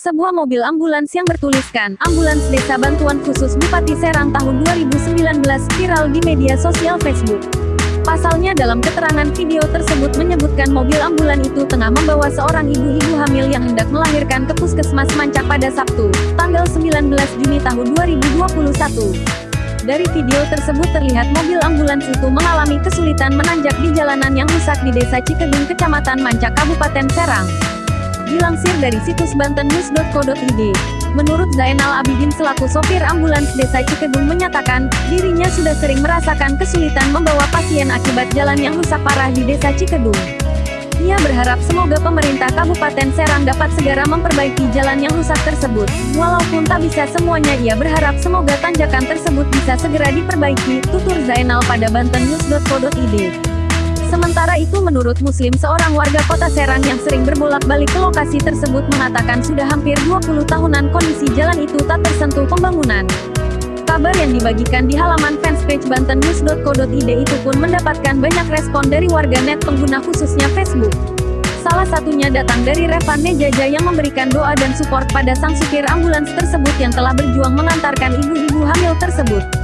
Sebuah mobil ambulans yang bertuliskan Ambulans Desa Bantuan Khusus Bupati Serang tahun 2019 viral di media sosial Facebook. Pasalnya dalam keterangan video tersebut menyebutkan mobil ambulan itu tengah membawa seorang ibu-ibu hamil yang hendak melahirkan ke puskesmas Mancak pada Sabtu, tanggal 19 Juni tahun 2021. Dari video tersebut terlihat mobil ambulans itu mengalami kesulitan menanjak di jalanan yang rusak di Desa Cikedung Kecamatan Mancak Kabupaten Serang. Dilansir dari situs bantennews.co.id, menurut Zainal Abidin selaku sopir ambulans desa Cikedung menyatakan, dirinya sudah sering merasakan kesulitan membawa pasien akibat jalan yang rusak parah di desa Cikedung. Ia berharap semoga pemerintah Kabupaten Serang dapat segera memperbaiki jalan yang rusak tersebut. Walaupun tak bisa semuanya ia berharap semoga tanjakan tersebut bisa segera diperbaiki, tutur Zainal pada bantennews.co.id. Sementara itu menurut Muslim seorang warga kota Serang yang sering berbolak-balik ke lokasi tersebut mengatakan sudah hampir 20 tahunan kondisi jalan itu tak tersentuh pembangunan. Kabar yang dibagikan di halaman fanspage bantennews.co.id itu pun mendapatkan banyak respon dari warga net pengguna khususnya Facebook. Salah satunya datang dari Revan Nejaja yang memberikan doa dan support pada sang supir ambulans tersebut yang telah berjuang mengantarkan ibu-ibu hamil tersebut.